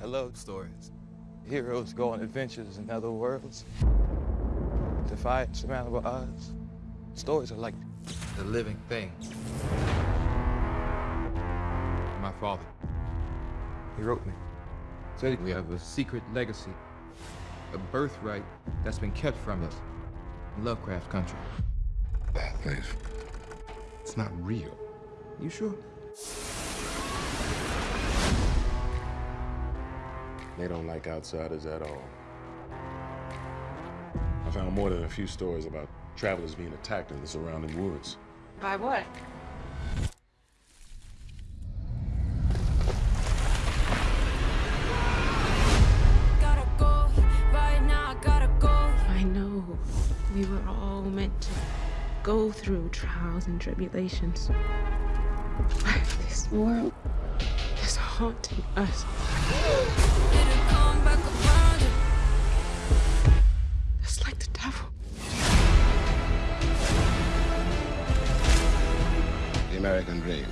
I love stories. Heroes go on adventures in other worlds, defy insurmountable odds. Stories are like the living thing. My father, he wrote me. Said we have a secret legacy, a birthright that's been kept from us in Lovecraft country. That place, it's not real. You sure? They don't like outsiders at all. I found more than a few stories about travelers being attacked in the surrounding woods. By what? I gotta go. I know we were all meant to go through trials and tribulations. But this world is haunting us. American Dream.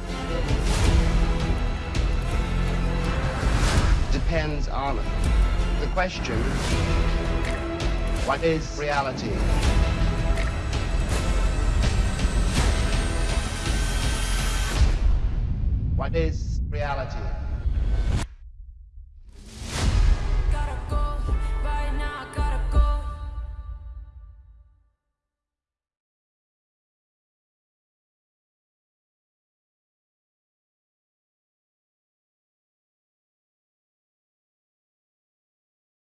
Depends on the question, what is reality? What is reality?